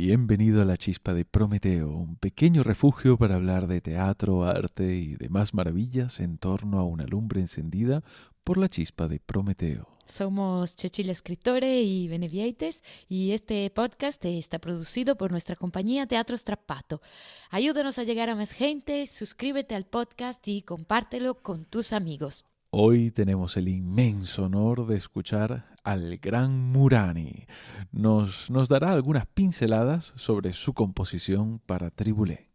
Bienvenido a la Chispa de Prometeo, un pequeño refugio para hablar de teatro, arte y demás maravillas en torno a una lumbre encendida por la Chispa de Prometeo. Somos Chechil Escritore y Benevieites y este podcast está producido por nuestra compañía Teatro Strappato. Ayúdanos a llegar a más gente, suscríbete al podcast y compártelo con tus amigos. Hoy tenemos el inmenso honor de escuchar al gran Murani. Nos, nos dará algunas pinceladas sobre su composición para Tribulé.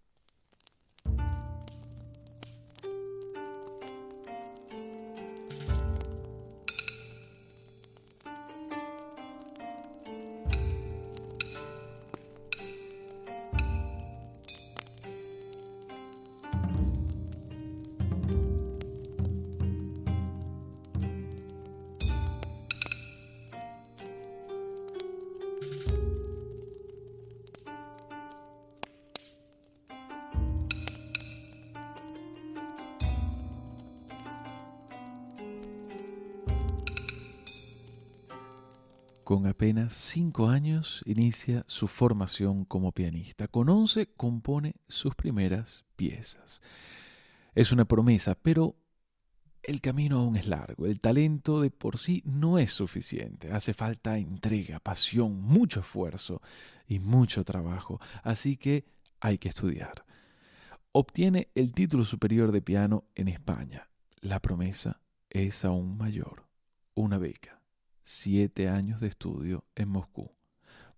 Con apenas cinco años inicia su formación como pianista. Con once compone sus primeras piezas. Es una promesa, pero el camino aún es largo. El talento de por sí no es suficiente. Hace falta entrega, pasión, mucho esfuerzo y mucho trabajo. Así que hay que estudiar. Obtiene el título superior de piano en España. La promesa es aún mayor. Una beca siete años de estudio en Moscú,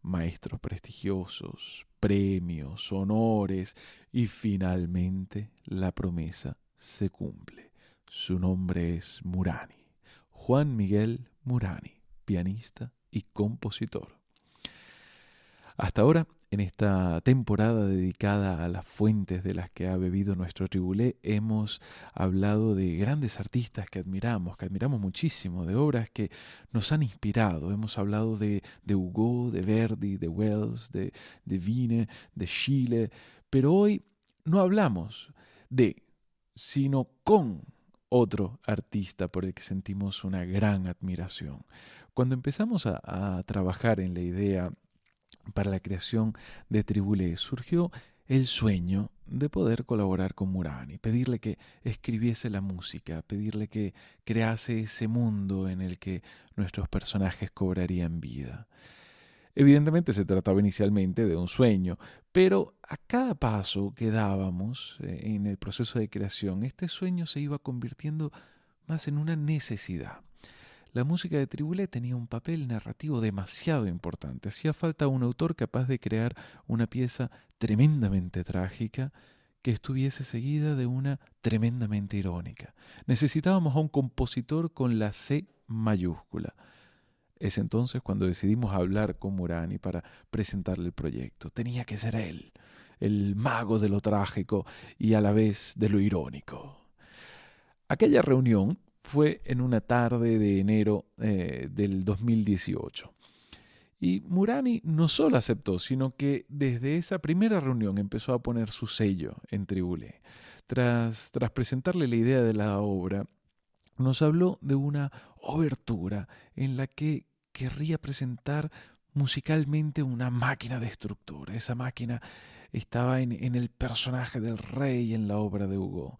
maestros prestigiosos, premios, honores y finalmente la promesa se cumple. Su nombre es Murani, Juan Miguel Murani, pianista y compositor. Hasta ahora en esta temporada dedicada a las fuentes de las que ha bebido nuestro tribulé, hemos hablado de grandes artistas que admiramos, que admiramos muchísimo, de obras que nos han inspirado. Hemos hablado de, de Hugo, de Verdi, de Wells, de, de Vine, de Chile, pero hoy no hablamos de, sino con otro artista por el que sentimos una gran admiración. Cuando empezamos a, a trabajar en la idea para la creación de Tribulé surgió el sueño de poder colaborar con Murani, pedirle que escribiese la música, pedirle que crease ese mundo en el que nuestros personajes cobrarían vida. Evidentemente se trataba inicialmente de un sueño, pero a cada paso que dábamos eh, en el proceso de creación, este sueño se iba convirtiendo más en una necesidad. La música de Tribulé tenía un papel narrativo demasiado importante. Hacía falta un autor capaz de crear una pieza tremendamente trágica que estuviese seguida de una tremendamente irónica. Necesitábamos a un compositor con la C mayúscula. Es entonces cuando decidimos hablar con Murani para presentarle el proyecto. Tenía que ser él, el mago de lo trágico y a la vez de lo irónico. Aquella reunión fue en una tarde de enero eh, del 2018. Y Murani no solo aceptó, sino que desde esa primera reunión empezó a poner su sello en Tribulé. Tras, tras presentarle la idea de la obra, nos habló de una obertura en la que querría presentar musicalmente una máquina destructora. Esa máquina estaba en, en el personaje del rey en la obra de Hugo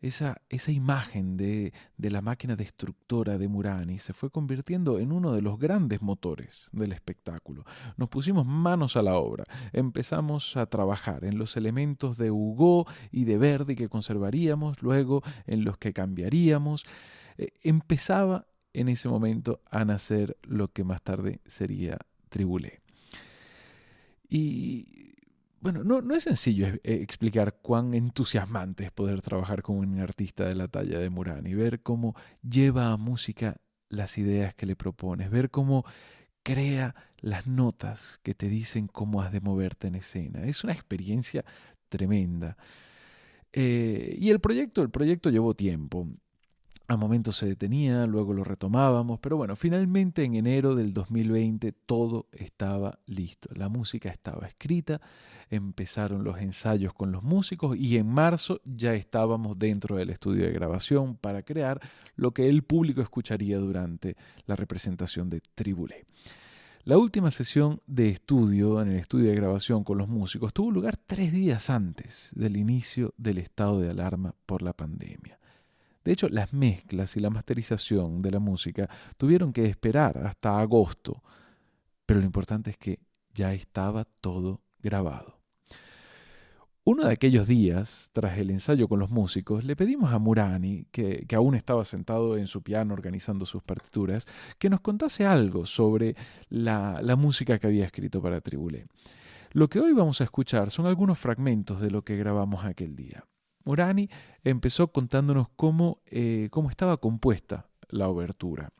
esa, esa imagen de, de, la máquina destructora de Murani se fue convirtiendo en uno de los grandes motores del espectáculo. Nos pusimos manos a la obra, empezamos a trabajar en los elementos de Hugo y de Verdi que conservaríamos, luego en los que cambiaríamos. Eh, empezaba en ese momento a nacer lo que más tarde sería Tribulé. Y bueno, no, es sencillo eh, explicar cuán entusiasmante es poder trabajar con un artista de la talla de Murani, ver cómo lleva a música las ideas que le propones, ver cómo crea las notas que te dicen cómo has de moverte en escena. Es una experiencia tremenda. Eh, y el proyecto, el proyecto llevó tiempo. A momentos se detenía, luego lo retomábamos, pero bueno, finalmente en enero del 2020 todo estaba listo. La música estaba escrita, empezaron los ensayos con los músicos y en marzo ya estábamos dentro del estudio de grabación para crear lo que el público escucharía durante la representación de Tribulé. La última sesión de estudio, en el estudio de grabación con los músicos, tuvo lugar tres días antes del inicio del estado de alarma por la pandemia. De hecho, las mezclas y la masterización de la música tuvieron que esperar hasta agosto, pero lo importante es que ya estaba todo grabado. Uno de aquellos días, tras el ensayo con los músicos, le pedimos a Murani, que, aún estaba sentado en su piano organizando sus partituras, que nos contase algo sobre la, la música que había escrito para Tribulé. Lo que hoy vamos a escuchar son algunos fragmentos de lo que grabamos aquel día. Murani empezó contándonos cómo, eh, cómo estaba compuesta la obertura.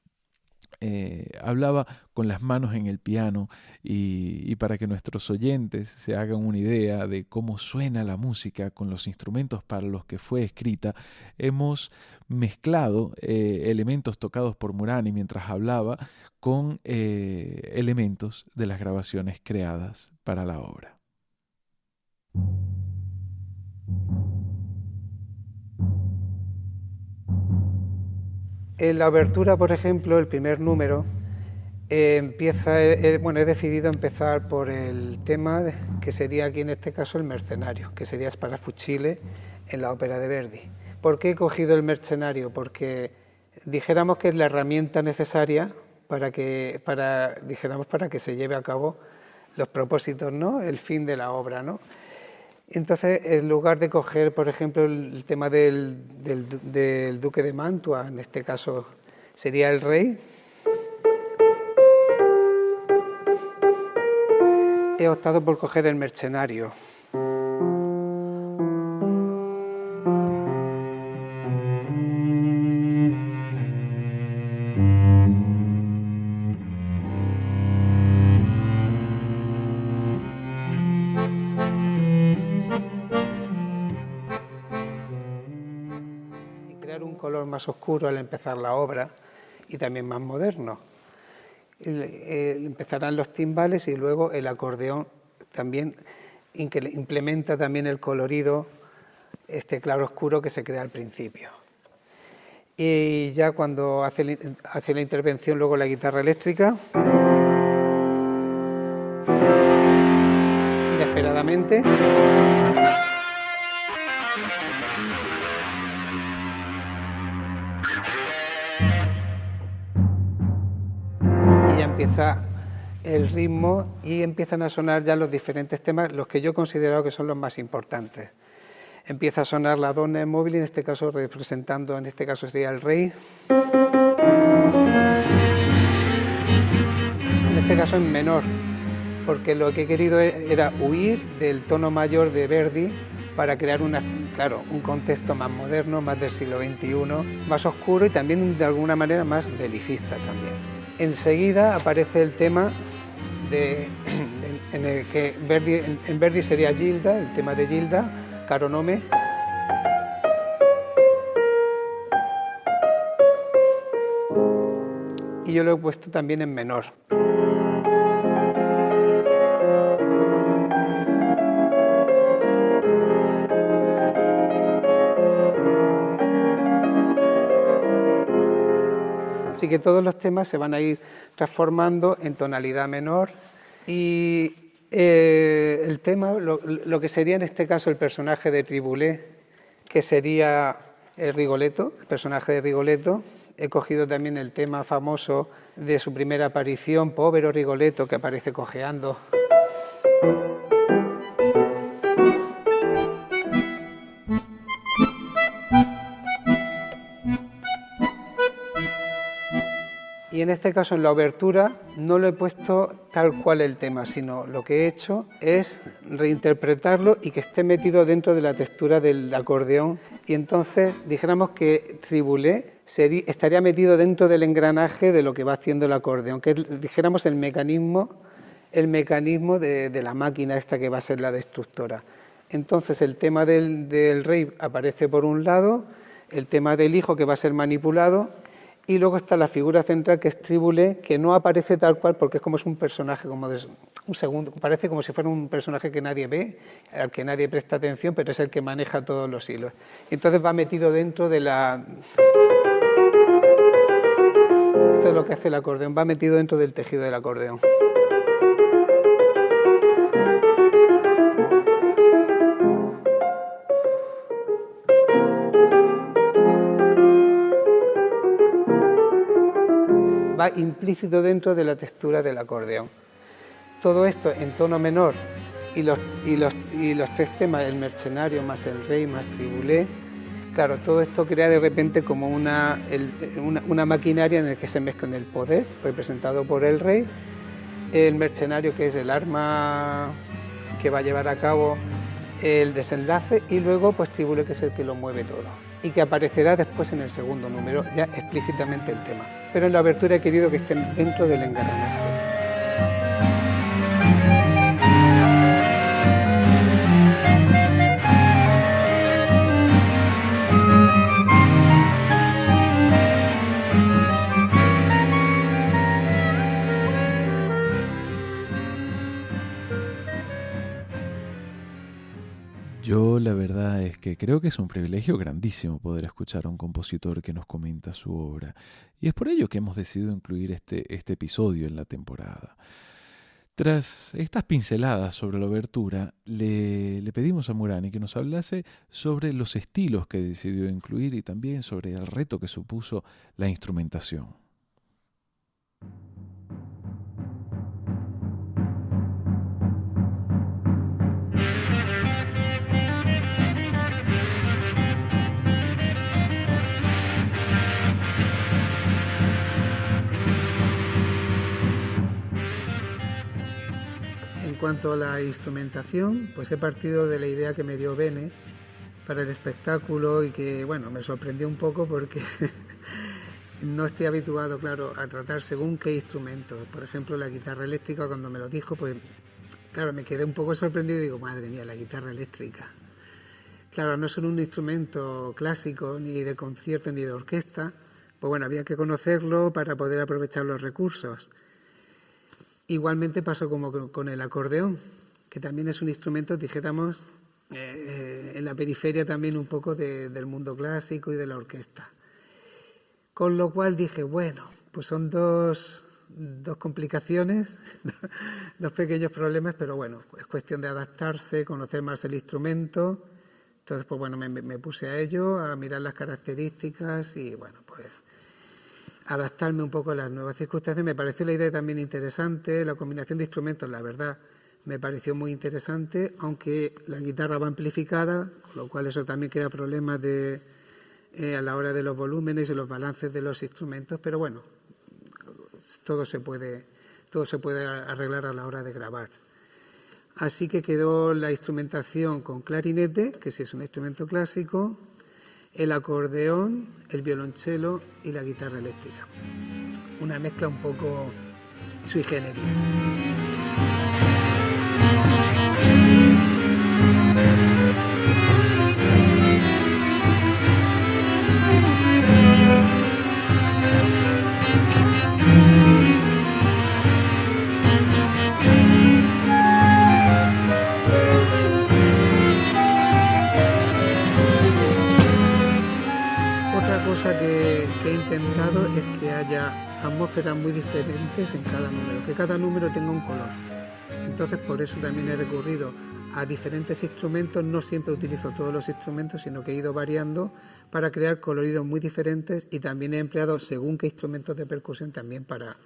Eh, hablaba con las manos en el piano y, para que nuestros oyentes se hagan una idea de cómo suena la música con los instrumentos para los que fue escrita, hemos mezclado eh, elementos tocados por Murani mientras hablaba con elementos de las grabaciones creadas para la obra. En la abertura, por ejemplo, el primer número, eh, empieza, eh, eh, bueno, he decidido empezar por el tema que sería aquí en este caso el mercenario, que sería Sparafucile en la ópera de Verdi. ¿Por qué he cogido el mercenario? Porque dijéramos que es la herramienta necesaria para que, para, dijéramos, para que se lleve a cabo los propósitos, ¿no? el fin de la obra. ¿no? Entonces, en lugar de coger, por ejemplo, el tema del, duque de Mantua, en este caso sería el rey, he optado por coger el mercenario. Más oscuro al empezar la obra y también más moderno. empezarán los timbales y luego el acordeón también implementa también el colorido, este claro oscuro que se crea al principio. Y ya cuando hace, hace la intervención luego la guitarra eléctrica, inesperadamente, empieza el ritmo y empiezan a sonar ya los diferentes temas, los que yo he considerado que son los más importantes. Empieza a sonar la donna móvil, en este caso representando, en este caso sería el rey. En este caso en menor, porque lo que he querido era huir del tono mayor de Verdi para crear una, claro, un contexto más moderno, más del siglo XXI, más oscuro y también de alguna manera más belicista también. Enseguida aparece el tema de, en el que Verdi, en, Verdi sería Gilda, el tema de Gilda, Caronome. Y yo lo he puesto también en menor. Así que todos los temas se van a ir transformando en tonalidad menor y eh, el tema, lo, que sería en este caso el personaje de Tribulé, que sería el Rigoletto, el personaje de Rigoletto, he cogido también el tema famoso de su primera aparición, Povero Rigoletto, que aparece cojeando. Y en este caso, en la obertura, no lo he puesto tal cual el tema, sino lo que he hecho es reinterpretarlo y que esté metido dentro de la textura del acordeón. Y entonces dijéramos que Tribulé estaría metido dentro del engranaje de lo que va haciendo el acordeón, que dijéramos el mecanismo, el mecanismo de, la máquina esta que va a ser la destructora. Entonces el tema del, del rey aparece por un lado, el tema del hijo que va a ser manipulado y luego está la figura central que es Tribule, que no aparece tal cual porque es como es un personaje, como de un segundo, parece como si fuera un personaje que nadie ve, al que nadie presta atención, pero es el que maneja todos los hilos. entonces va metido dentro de la... Esto es lo que hace el acordeón, va metido dentro del tejido del acordeón. Implícito dentro de la textura del acordeón. Todo esto en tono menor y los, tres temas, el mercenario más el rey más tribulé, claro, todo esto crea de repente como una, maquinaria en la que se mezclan el poder, representado por el rey, el mercenario que es el arma que va a llevar a cabo el desenlace y luego pues que es el que lo mueve todo y que aparecerá después en el segundo número ya explícitamente el tema. Pero en la abertura he querido que estén dentro del engranaje. Creo que es un privilegio grandísimo poder escuchar a un compositor que nos comenta su obra, y es por ello que hemos decidido incluir este, este episodio en la temporada. Tras estas pinceladas sobre la obertura, le, le, pedimos a Murani que nos hablase sobre los estilos que decidió incluir y también sobre el reto que supuso la instrumentación. En cuanto a la instrumentación, pues he partido de la idea que me dio Bene para el espectáculo y que, bueno, me sorprendió un poco porque no estoy habituado, claro, a tratar según qué instrumento. Por ejemplo, la guitarra eléctrica, cuando me lo dijo, pues, claro, me quedé un poco sorprendido y digo, madre mía, la guitarra eléctrica. Claro, no es un instrumento clásico, ni de concierto, ni de orquesta. Pues bueno, había que conocerlo para poder aprovechar los recursos. Igualmente pasó como con el acordeón, que también es un instrumento, dijéramos, eh, en la periferia también un poco del mundo clásico y de la orquesta. Con lo cual dije, bueno, pues son dos, dos complicaciones, dos pequeños problemas, pero bueno, es cuestión de adaptarse, conocer más el instrumento. Entonces, pues bueno, me, me puse a ello, a mirar las características y bueno, pues adaptarme un poco a las nuevas circunstancias. Me pareció la idea también interesante, la combinación de instrumentos, la verdad, me pareció muy interesante, aunque la guitarra va amplificada, con lo cual eso también crea problemas de, eh, a la hora de los volúmenes y los balances de los instrumentos, pero bueno, todo se puede, todo se puede arreglar a la hora de grabar. Así que quedó la instrumentación con clarinete, que sí es un instrumento clásico, el acordeón, el violonchelo y la guitarra eléctrica. Una mezcla un poco sui generis. Intentado es que haya atmósferas muy diferentes en cada número, que cada número tenga un color. Entonces por eso también he recurrido a diferentes instrumentos, no siempre utilizo todos los instrumentos, sino que he ido variando para crear coloridos muy diferentes y también he empleado según qué instrumentos de percusión también para,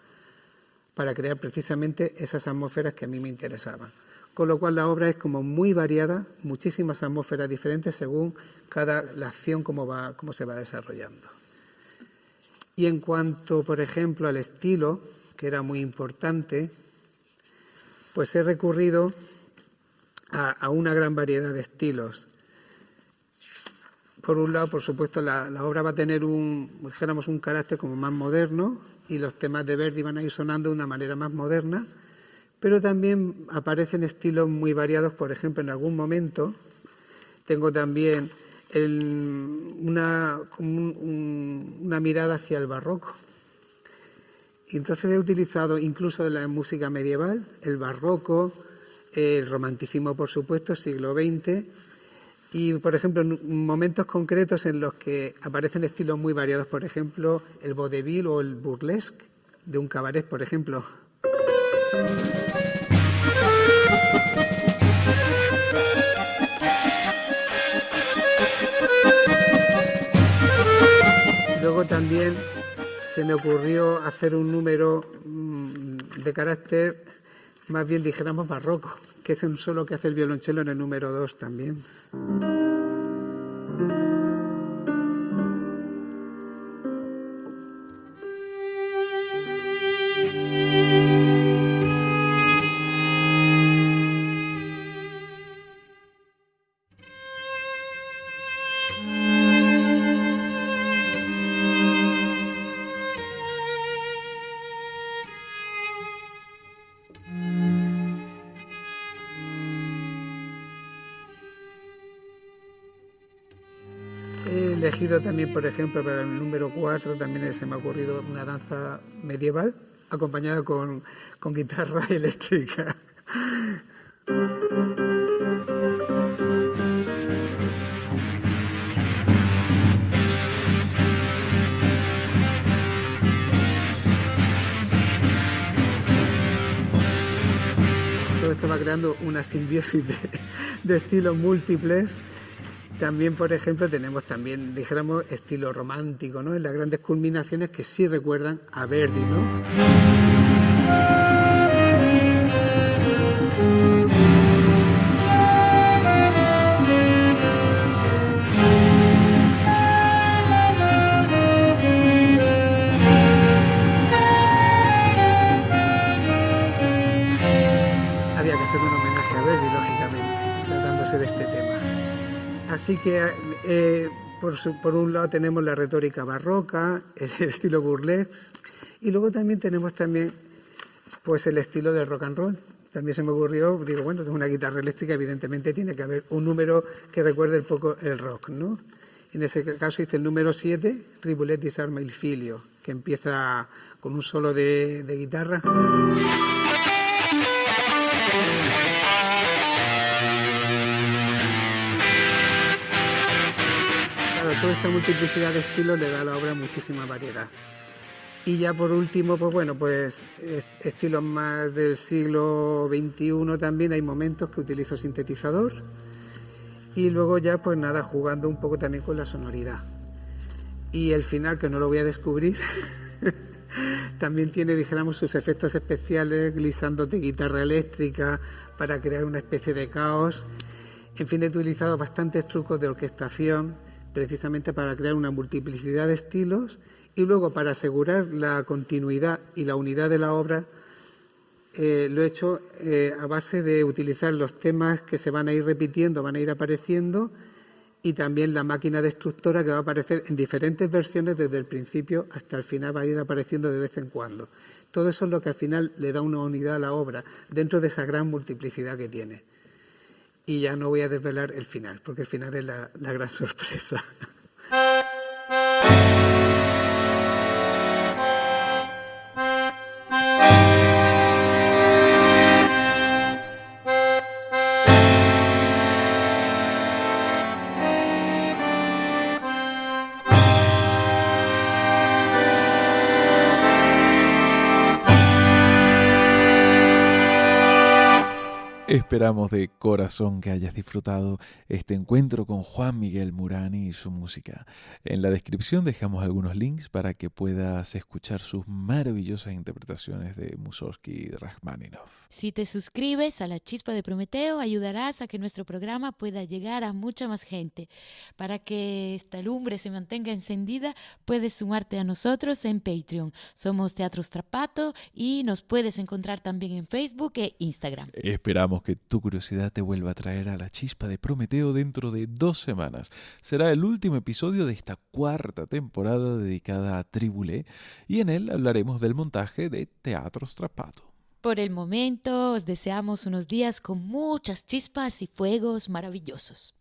para crear precisamente esas atmósferas que a mí me interesaban con lo cual la obra es como muy variada, muchísimas atmósferas diferentes según cada la acción cómo, va, cómo se va desarrollando. Y en cuanto, por ejemplo, al estilo, que era muy importante, pues he recurrido a, una gran variedad de estilos. Por un lado, por supuesto, la, obra va a tener un, un carácter como más moderno y los temas de Verdi van a ir sonando de una manera más moderna, pero también aparecen estilos muy variados, por ejemplo, en algún momento tengo también una, una mirada hacia el barroco. Y entonces he utilizado incluso en la música medieval, el barroco, el romanticismo, por supuesto, siglo XX, y, por ejemplo, en momentos concretos en los que aparecen estilos muy variados, por ejemplo, el vaudeville o el burlesque de un cabaret, por ejemplo. También se me ocurrió hacer un número mm, de carácter más bien dijéramos barroco, que es un solo que hace el violonchelo en el número 2 también. Elegido también, por ejemplo, para el número 4, también se me ha ocurrido una danza medieval acompañada con, con guitarra eléctrica. Todo esto va creando una simbiosis de, de estilos múltiples también, por ejemplo, tenemos también, dijéramos, estilo romántico, ¿no? En las grandes culminaciones que sí recuerdan a Verdi, ¿no? Así que eh, por, un lado tenemos la retórica barroca, el estilo burlesque, y luego también tenemos también pues el estilo del rock and roll. También se me ocurrió, digo, bueno, tengo una guitarra eléctrica, evidentemente tiene que haber un número que recuerde un poco el rock, ¿no? En ese caso hice el número 7, Ribulet Disarma il Filio, que empieza con un solo de guitarra. Toda esta multiplicidad de estilos le da a la obra muchísima variedad. Y ya por último, pues bueno, pues estilos más del siglo XXI también hay momentos que utilizo sintetizador y luego ya pues nada, jugando un poco también con la sonoridad. Y el final, que no lo voy a descubrir, también tiene, dijéramos, sus efectos especiales, glisando de guitarra eléctrica para crear una especie de caos. En fin, he utilizado bastantes trucos de orquestación precisamente para crear una multiplicidad de estilos y luego para asegurar la continuidad y la unidad de la obra eh, lo he hecho eh, a base de utilizar los temas que se van a ir repitiendo, van a ir apareciendo y también la máquina destructora que va a aparecer en diferentes versiones desde el principio hasta el final, va a ir apareciendo de vez en cuando. Todo eso es lo que al final le da una unidad a la obra dentro de esa gran multiplicidad que tiene y ya no voy a desvelar el final, porque el final es la, la gran sorpresa. Esperamos de corazón que hayas disfrutado este encuentro con Juan Miguel Murani y su música. En la descripción dejamos algunos links para que puedas escuchar sus maravillosas interpretaciones de Mussorgsky y Rachmaninoff. Si te suscribes a La Chispa de Prometeo, ayudarás a que nuestro programa pueda llegar a mucha más gente. Para que esta lumbre se mantenga encendida, puedes sumarte a nosotros en Patreon. Somos Teatro Strapato y nos puedes encontrar también en Facebook e Instagram. Que tu curiosidad te vuelva a traer a la chispa de Prometeo dentro de dos semanas. Será el último episodio de esta cuarta temporada dedicada a Tribulé y en él hablaremos del montaje de Teatro Strapato. Por el momento os deseamos unos días con muchas chispas y fuegos maravillosos.